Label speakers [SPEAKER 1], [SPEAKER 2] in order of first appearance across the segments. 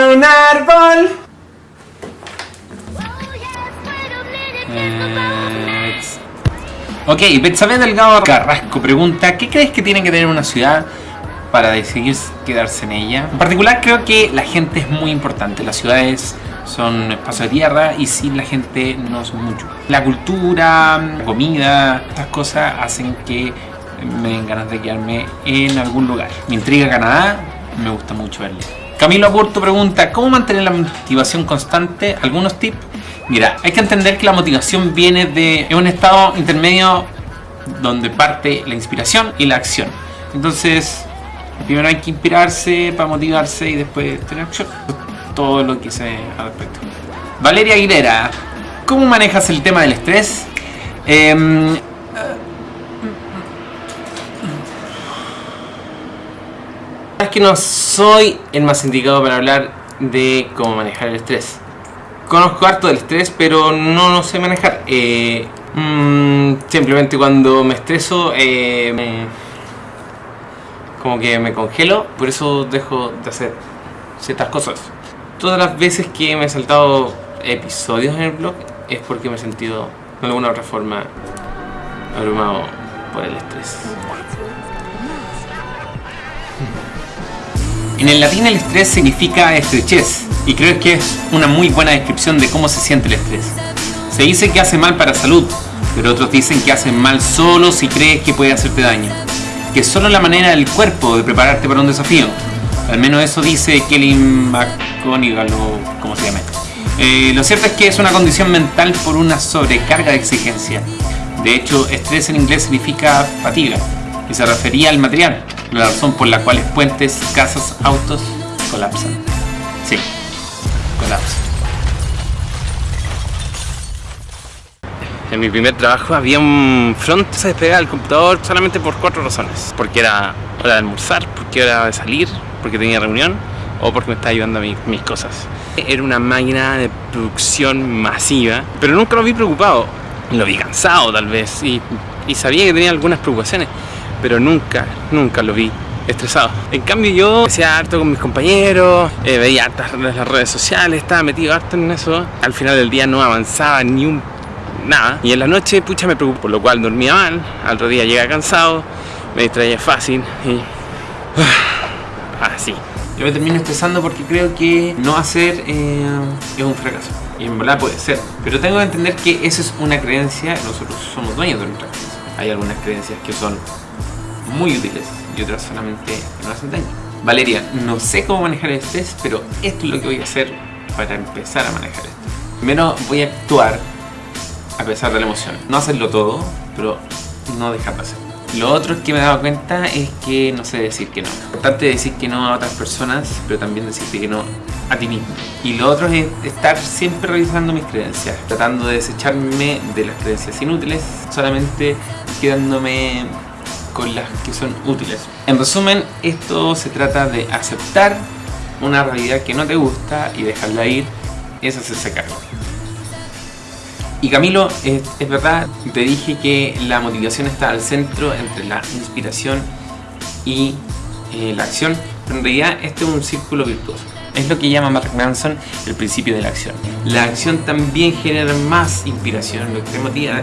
[SPEAKER 1] a un árbol.
[SPEAKER 2] Eh, Ok, Betsabe Delgado Carrasco pregunta ¿Qué crees que tiene que tener una ciudad para decidir quedarse en ella? En particular creo que la gente es muy importante. Las ciudades son espacios de tierra y sin la gente no son mucho. La cultura, la comida, estas cosas hacen que me den ganas de quedarme en algún lugar. Me intriga Canadá, me gusta mucho verle. Camilo Aburto pregunta ¿Cómo mantener la motivación constante? ¿Algunos tips? Mira, hay que entender que la motivación viene de un estado intermedio donde parte la inspiración y la acción. Entonces, primero hay que inspirarse para motivarse y después tener acción. Todo lo que sé al respecto. Valeria Aguilera, ¿cómo manejas el tema del estrés? Eh, es que no soy el más indicado para hablar de cómo manejar el estrés. Conozco harto del estrés, pero no lo sé manejar. Eh, mm, simplemente cuando me estreso, eh, me- como que me congelo, por eso dejo de hacer ciertas cosas. Todas las veces que me he saltado episodios en el blog es porque me he sentido de alguna u otra forma abrumado por el estrés. En el latín el estrés significa estrechez y creo que es una muy buena descripción de cómo se siente el estrés. Se dice que hace mal para la salud, pero otros dicen que hace mal solo si crees que puede hacerte daño. Que es solo la manera del cuerpo de prepararte para un desafío. Al menos eso dice Kelly McGonigal o como se llame. Eh, lo cierto es que es una condición mental por una sobrecarga de exigencia. De hecho, estrés en inglés significa fatiga y se refería al material, la razón por la cual puentes, casas, autos colapsan. Sí, colapsan.
[SPEAKER 3] En mi primer trabajo había un front que se despegaba del computador solamente por cuatro razones. Porque era hora de almorzar, porque era de salir, porque tenía reunión o porque me estaba ayudando a mi- mis cosas. Era una máquina de producción masiva, pero nunca lo vi preocupado. Lo vi cansado tal vez y, y sabía que tenía algunas preocupaciones, pero nunca, nunca lo vi estresado. En cambio yo hacía harto con mis compañeros, eh, veía hartas las redes sociales, estaba metido harto en eso. Al final del día no avanzaba ni un nada. Y en la noche, pucha, me preocupó, por lo cual dormía mal, al otro día llegaba cansado, me distraía fácil y... Así.
[SPEAKER 2] Yo me termino estresando porque creo que no hacer eh, es un fracaso. Y en verdad puede ser. Pero tengo que entender que esa es una creencia, nosotros somos dueños de nuestra creencia. Hay algunas creencias que son muy útiles y otras solamente no hacen daño. Valeria, no sé cómo manejar el estrés, pero esto es lo que voy a hacer para empezar a manejar esto. Primero voy a actuar a pesar de la emoción. No hacerlo todo, pero no dejar de hacerlo. Lo otro que me he dado cuenta es que no sé decir que no. Es importante decir que no a otras personas, pero también decirte que no a ti mismo. Y lo otro es estar siempre revisando mis creencias, tratando de desecharme de las creencias inútiles, solamente quedándome con las que son útiles. En resumen, esto se trata de aceptar una realidad que no te gusta y dejarla ir, es hacerse cargo. Y Camilo, es, es verdad, te dije que la motivación está al centro entre la inspiración y eh, la acción, pero en realidad este es un círculo virtuoso. Es lo que llama Mark Manson el principio de la acción. La acción también genera más inspiración, lo que te motiva.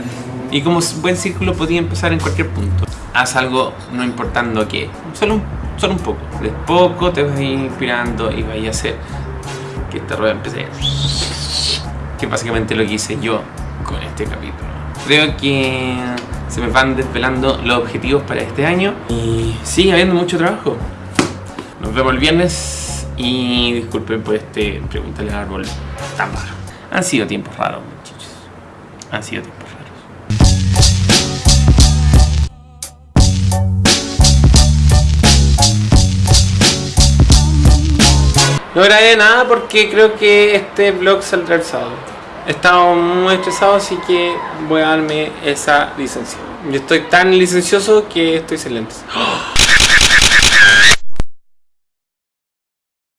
[SPEAKER 2] Y como buen círculo podía empezar en cualquier punto. Haz algo no importando qué, solo un, solo un poco. De poco te vas inspirando y vas a hacer que esta rueda empiece que básicamente lo que hice yo con este capítulo. Creo que se me van desvelando los objetivos para este año y sigue habiendo mucho trabajo. Nos vemos el viernes y disculpen por este Pregúntale al árbol tan raro. Han sido tiempos raros, muchachos. Han sido tiempos raros. No grabé nada porque creo que este vlog saldrá el sábado. He estado muy estresado, así que voy a darme esa licencia. Yo estoy tan licencioso que estoy lentes. ¡Oh!